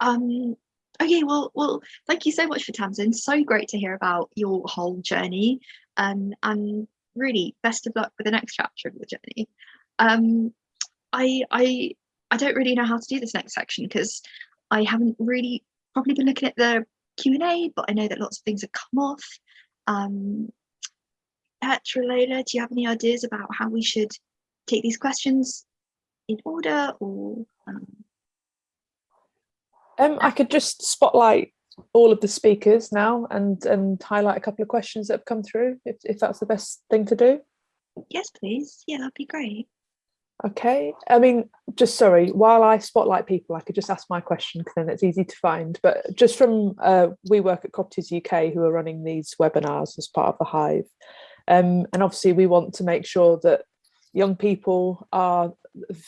Um okay well well thank you so much for tamsin. So great to hear about your whole journey um and really best of luck with the next chapter of your journey. Um i i i don't really know how to do this next section because i haven't really probably been looking at the q&a but i know that lots of things have come off. Um Petra, Layla, do you have any ideas about how we should take these questions in order or um, Um, I could just spotlight all of the speakers now and and highlight a couple of questions that have come through, if, if that's the best thing to do. yes please. Yeah that'd be great Okay, I mean, just sorry, while I spotlight people, I could just ask my question because then it's easy to find. But just from uh, we work at Cooperatives UK who are running these webinars as part of the Hive. Um, and obviously we want to make sure that young people are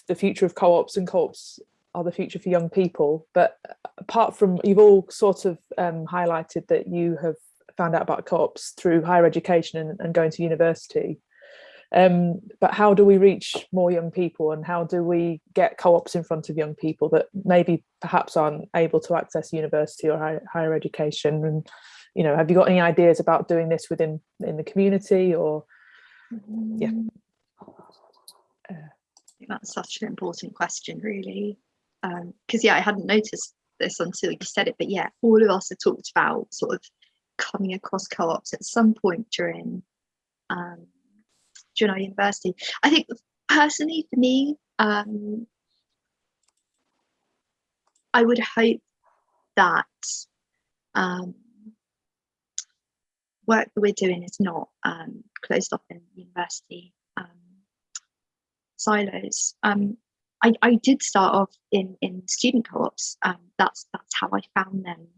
the future of co-ops and co-ops are the future for young people. But apart from, you've all sort of um, highlighted that you have found out about co-ops through higher education and, and going to university. Um, but how do we reach more young people and how do we get co-ops in front of young people that maybe perhaps aren't able to access university or high, higher education? And you know have you got any ideas about doing this within in the community or? Yeah. Think that's such an important question really. Because yeah I hadn't noticed this until you said it but yeah all of us have talked about sort of coming across co-ops at some point during um, our university I think personally for me um, I would hope that um, work that we're doing is not um, closed off in university um, silos. Um, I, I did start off in, in student co-ops. Um, that's that's how I found them,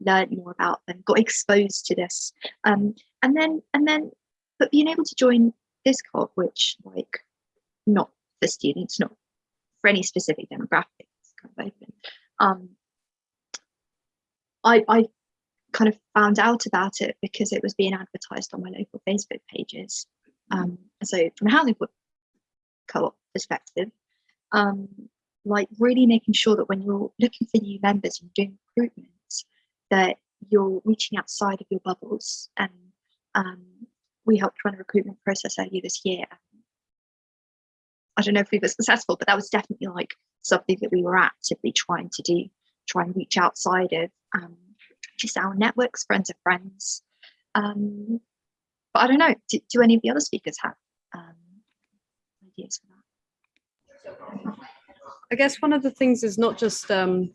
learned more about them, got exposed to this, and then and then, but being able to join this co-op, which like not for students, not for any specific demographic, it's kind of open. Um, I I kind of found out about it because it was being advertised on my local Facebook pages. Um, so from a housing co-op perspective, um, like really making sure that when you're looking for new members and doing recruitment, that you're reaching outside of your bubbles. And um, we helped run a recruitment process earlier this year. I don't know if we were successful, but that was definitely like something that we were actively trying to do, try and reach outside of um, just our networks, friends of friends. Um, but I don't know, do, do any of the other speakers have um, ideas for that? I guess one of the things is not just um,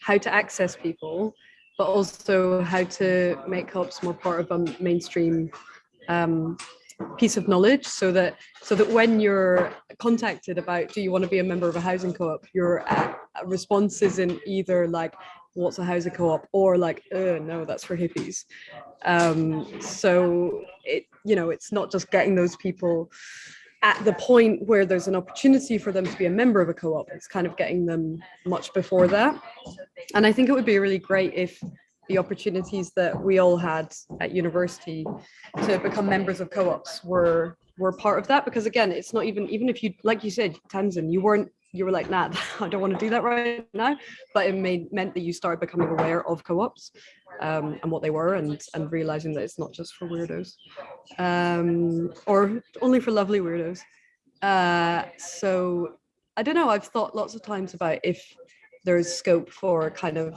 how to access people, but also how to make co-ops more part of a mainstream um, piece of knowledge so that so that when you're contacted about do you want to be a member of a housing co-op your uh, response isn't either like what's a housing co-op or like uh, no that's for hippies. Um, so it you know it's not just getting those people at the point where there's an opportunity for them to be a member of a co-op it's kind of getting them much before that. And i think it would be really great if the opportunities that we all had at university to become members of co-ops were were part of that. Because again it's not even even if you like you said Tamsin you weren't you were like nah I don't want to do that right now. But it made meant that you started becoming aware of co-ops um, and what they were and and realizing that it's not just for weirdos um, or only for lovely weirdos. Uh, so I don't know I've thought lots of times about if there's scope for kind of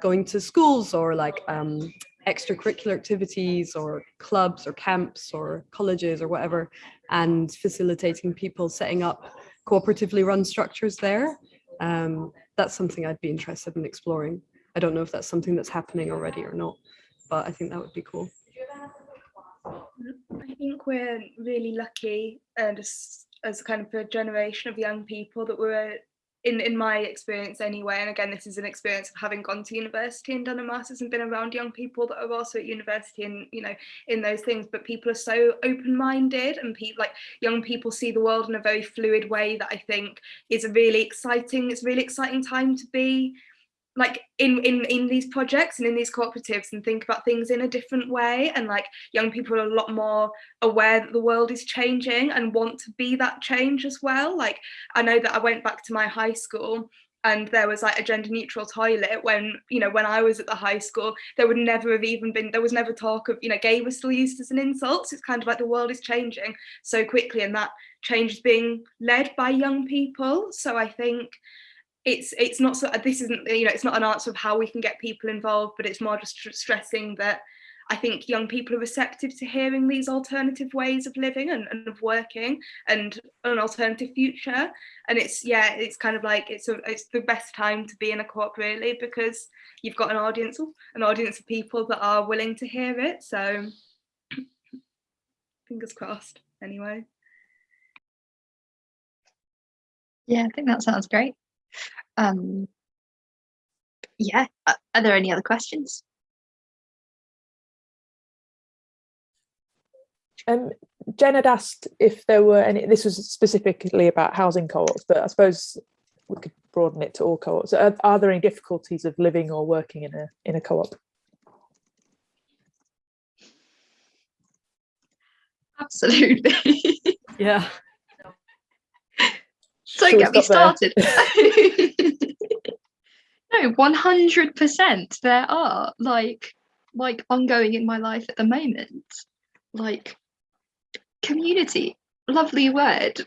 going to schools or like um, extracurricular activities or clubs or camps or colleges or whatever and facilitating people setting up cooperatively run structures there. Um, that's something I'd be interested in exploring. I don't know if that's something that's happening already or not but I think that would be cool. I think we're really lucky and as, as kind of a generation of young people that we're in in my experience anyway and again this is an experience of having gone to university and done a master's and been around young people that are also at university and you know in those things but people are so open-minded and people like young people see the world in a very fluid way that I think is a really exciting it's a really exciting time to be like in in in these projects and in these cooperatives and think about things in a different way. And like young people are a lot more aware that the world is changing and want to be that change as well. Like i know that i went back to my high school and there was like a gender neutral toilet when you know when i was at the high school there would never have even been there was never talk of you know gay was still used as an insult. So it's kind of like the world is changing so quickly and that change is being led by young people. So i think it's it's not so this isn't you know it's not an answer of how we can get people involved but it's more just stressing that I think young people are receptive to hearing these alternative ways of living and, and of working and an alternative future. And it's yeah it's kind of like it's a, it's the best time to be in a co-op really because you've got an audience an audience of people that are willing to hear it. So fingers crossed anyway. Yeah, I think that sounds great. Um, yeah, uh, are there any other questions? Um, Jen had asked if there were any, this was specifically about housing co-ops, but I suppose we could broaden it to all co-ops. Are, are there any difficulties of living or working in a in a co-op? Absolutely. yeah Don't Shall get me started. no, 100% there are like like ongoing in my life at the moment. Like community, lovely word.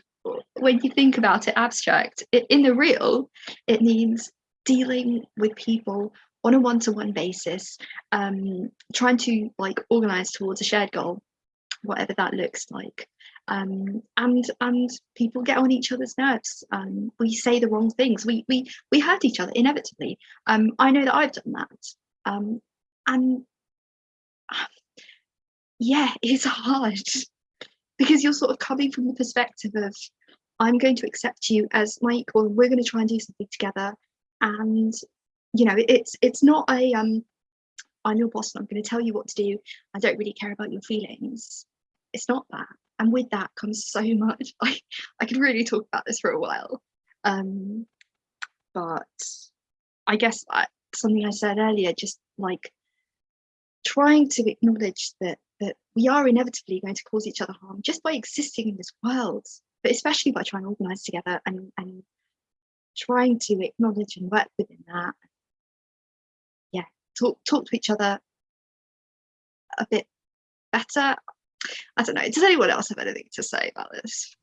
When you think about it abstract, it, in the real, it means dealing with people on a one-to-one basis, um, trying to like organize towards a shared goal, whatever that looks like um, and and people get on each other's nerves. Um, we say the wrong things. We we we hurt each other inevitably. Um, I know that I've done that, um, and yeah, it's hard because you're sort of coming from the perspective of I'm going to accept you as my equal. And we're going to try and do something together, and you know it's it's not a um. I'm your boss and I'm going to tell you what to do. I don't really care about your feelings. It's not that and with that comes so much I, I could really talk about this for a while. Um, but I guess I, something I said earlier just like trying to acknowledge that that we are inevitably going to cause each other harm just by existing in this world but especially by trying to organize together and and trying to acknowledge and work within that. Yeah talk talk to each other a bit better I don't know. Does anyone else have anything to say about this?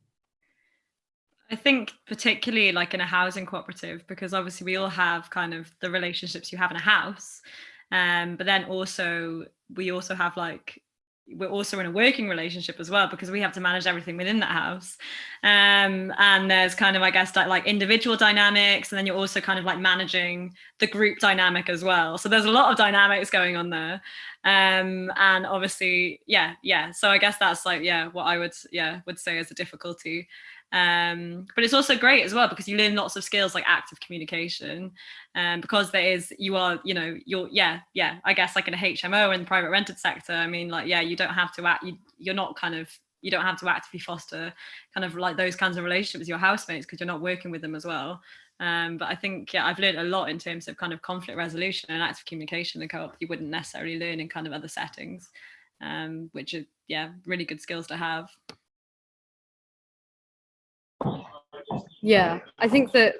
I think particularly like in a housing cooperative, because obviously we all have kind of the relationships you have in a house. Um, but then also we also have like we're also in a working relationship as well because we have to manage everything within that house. Um, and there's kind of i guess like, like individual dynamics and then you're also kind of like managing the group dynamic as well. So there's a lot of dynamics going on there. Um, and obviously yeah yeah. So i guess that's like yeah what i would yeah would say is a difficulty um, but it's also great as well because you learn lots of skills like active communication um, because there is you are you know you're yeah yeah i guess like in a hmo in the private rented sector i mean like yeah you don't have to act you, you're not kind of you don't have to actively foster kind of like those kinds of relationships with your housemates because you're not working with them as well um, but I think yeah, I've learned a lot in terms of kind of conflict resolution and active communication in co-op you wouldn't necessarily learn in kind of other settings, um, which are yeah really good skills to have. Yeah, I think that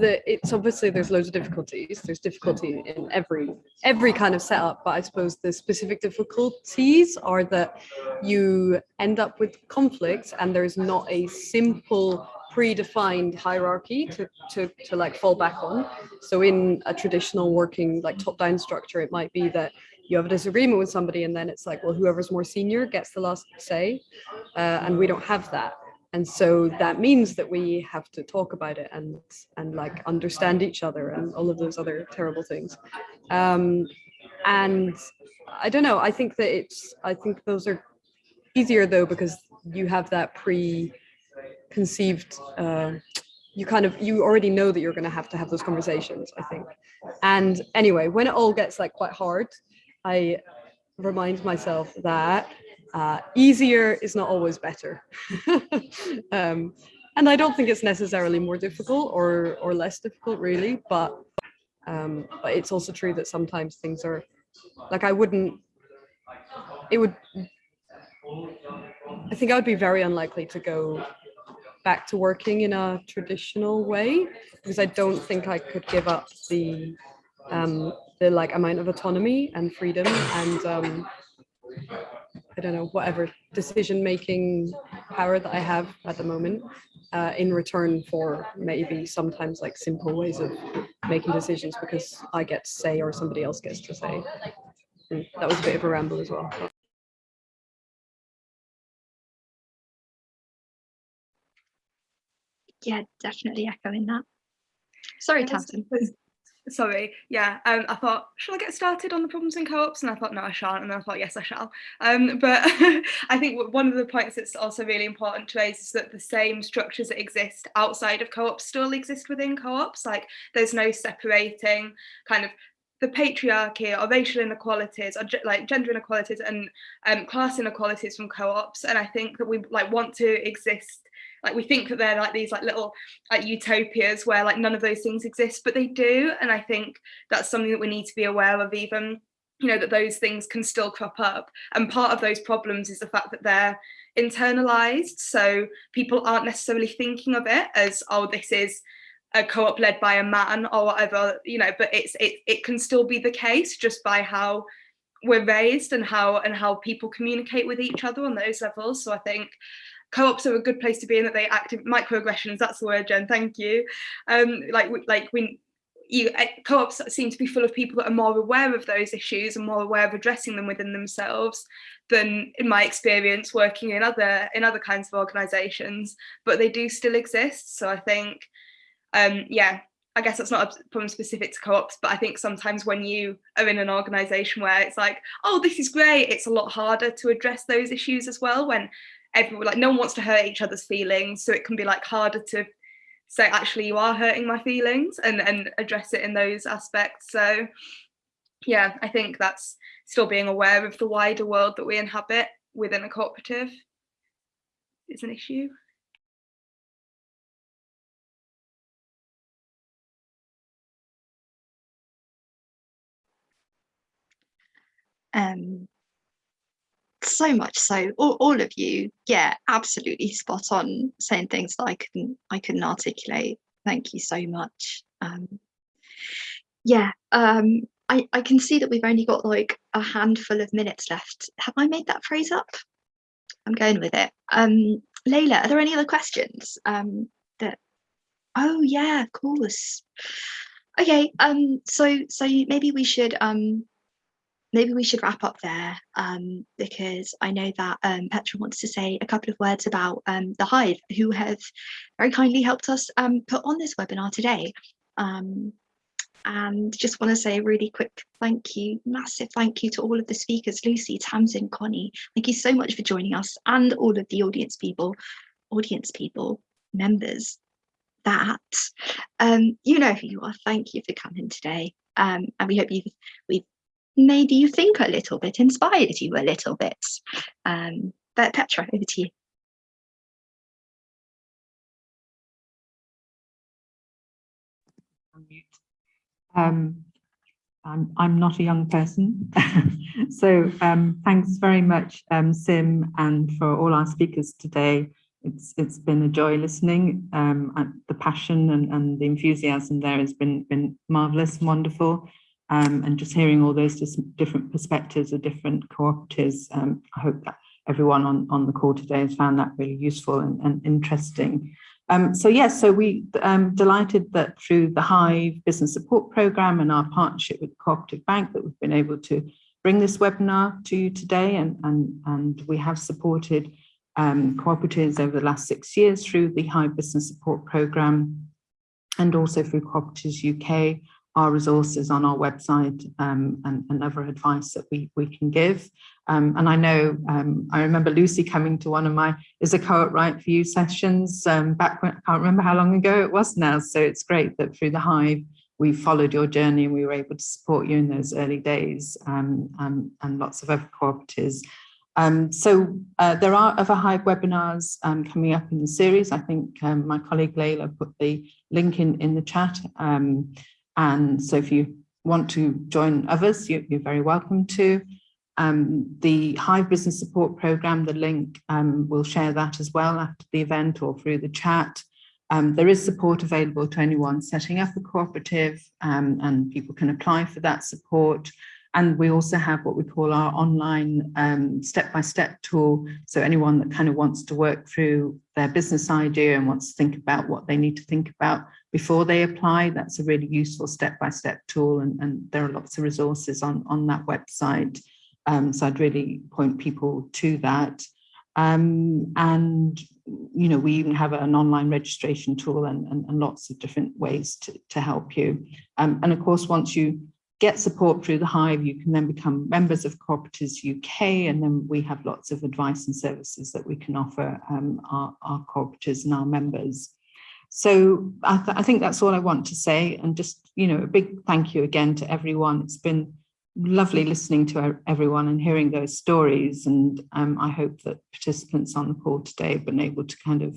that it's obviously there's loads of difficulties. There's difficulty in every every kind of setup, but I suppose the specific difficulties are that you end up with conflicts and there's not a simple predefined hierarchy to, to, to like fall back on. So in a traditional working like top-down structure, it might be that you have a disagreement with somebody and then it's like, well, whoever's more senior gets the last say. Uh, and we don't have that and so that means that we have to talk about it and and like understand each other and all of those other terrible things. Um, and i don't know i think that it's i think those are easier though because you have that pre-conceived uh, you kind of you already know that you're going to have to have those conversations i think. And anyway when it all gets like quite hard i remind myself that uh, easier is not always better. um, and I don't think it's necessarily more difficult or, or less difficult really, but, um, but it's also true that sometimes things are, like I wouldn't, it would, I think I would be very unlikely to go back to working in a traditional way because I don't think I could give up the um, the like amount of autonomy and freedom and um, I don't know, whatever decision making power that I have at the moment uh, in return for maybe sometimes like simple ways of making decisions because I get to say or somebody else gets to say. And mm, that was a bit of a ramble as well. Yeah, definitely echoing that. Sorry, Tamsin sorry yeah um i thought shall i get started on the problems in co-ops? And i thought no i shan't. And then i thought yes i shall. Um but i think one of the points that's also really important to raise is that the same structures that exist outside of co-ops still exist within co-ops. Like there's no separating kind of the patriarchy or racial inequalities or like gender inequalities and um, class inequalities from co-ops. And i think that we like want to exist like we think that they're like these like little like utopias where like none of those things exist but they do and i think that's something that we need to be aware of even you know that those things can still crop up. And part of those problems is the fact that they're internalized so people aren't necessarily thinking of it as oh this is a co-op led by a man or whatever you know but it's it, it can still be the case just by how we're raised and how and how people communicate with each other on those levels. So i think co-ops are a good place to be in that they active microaggressions that's the word jen thank you. Um like like we you eh, co-ops seem to be full of people that are more aware of those issues and more aware of addressing them within themselves than in my experience working in other in other kinds of organizations but they do still exist so i think um yeah I guess that's not a problem specific to co-ops, but I think sometimes when you are in an organization where it's like, oh, this is great, it's a lot harder to address those issues as well when everyone like no one wants to hurt each other's feelings so it can be like harder to say actually you are hurting my feelings and and address it in those aspects. So yeah i think that's still being aware of the wider world that we inhabit within a cooperative is an issue. Um so much so all, all of you yeah absolutely spot on saying things that i couldn't i couldn't articulate. Thank you so much. Um yeah um i i can see that we've only got like a handful of minutes left. Have i made that phrase up? I'm going with it. Um layla are there any other questions um that oh yeah of course. Okay um so so maybe we should um maybe we should wrap up there um, because I know that um, Petra wants to say a couple of words about um, the Hive, who have very kindly helped us um, put on this webinar today. Um, and just want to say a really quick thank you, massive thank you to all of the speakers, Lucy, Tamsin, Connie. Thank you so much for joining us and all of the audience people, audience people, members, that um, you know who you are. Thank you for coming today. And we hope you've we've made you think a little bit, inspired you a little bit. Um, but Petra, over to you. Um, I'm, I'm not a young person. so um, thanks very much, um, Sim, and for all our speakers today. It's, it's been a joy listening. Um, the passion and, and the enthusiasm there has been, been marvellous and wonderful. Um, and just hearing all those different perspectives of different cooperatives, um, I hope that everyone on, on the call today has found that really useful and, and interesting. Um, so yes, so we um, delighted that through the Hive Business Support Programme and our partnership with Cooperative Bank that we've been able to bring this webinar to you today and, and, and we have supported um, cooperatives over the last six years through the Hive Business Support Programme and also through Cooperatives UK our resources on our website um, and, and, other advice that we, we can give. Um, and I know, um, I remember Lucy coming to one of my Is a Co-op Right For You sessions um, back when, I can't remember how long ago it was now. So it's great that through the Hive, we followed your journey and we were able to support you in those early days um, and, lots of other cooperatives. Um, so uh, there are other Hive webinars coming up in the series. I think my colleague Layla put the link in, in the chat. And so if you want to join others, you, are very welcome to. Um, the Hive Business Support Programme, the link, um, we'll share that as well after the event or through the chat. Um, there is support available to anyone setting up a cooperative um, and people can apply for that support. And we also have what we call our online um, step-by-step -step tool. So anyone that kind of wants to work through their business idea and wants to think about what they need to think about before they apply, that's a really useful step-by-step -step tool. And, and, there are lots of resources on, on that website. Um, so I'd really point people to that. Um, and, you know, we even have an online registration tool and, and, and lots of different ways to, to help you. Um, and of course, once you get support through the Hive, you can then become members of Cooperatives UK, and then we have lots of advice and services that we can offer um, our, our cooperatives and our members. So I, th I, think that's all I want to say, and just, you know, a big thank you again to everyone. It's been lovely listening to everyone and hearing those stories, and um, I hope that participants on the call today have been able to kind of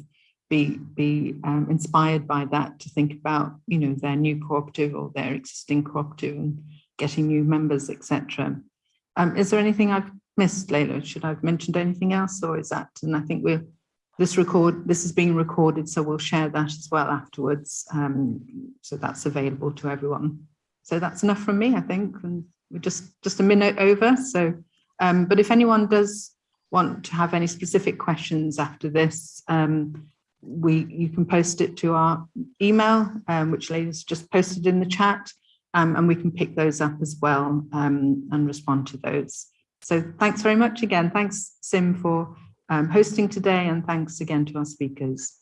be be um, inspired by that to think about you know their new cooperative or their existing cooperative and getting new members etc um, is there anything i've missed layla should i've mentioned anything else or is that and i think we're this record this is being recorded so we'll share that as well afterwards um, so that's available to everyone so that's enough from me i think and we're just just a minute over so um, but if anyone does want to have any specific questions after this um, we you can post it to our email, um, which Layla's just posted in the chat, um, and we can pick those up as well um, and respond to those. So thanks very much again. Thanks, Sim, for um, hosting today, and thanks again to our speakers.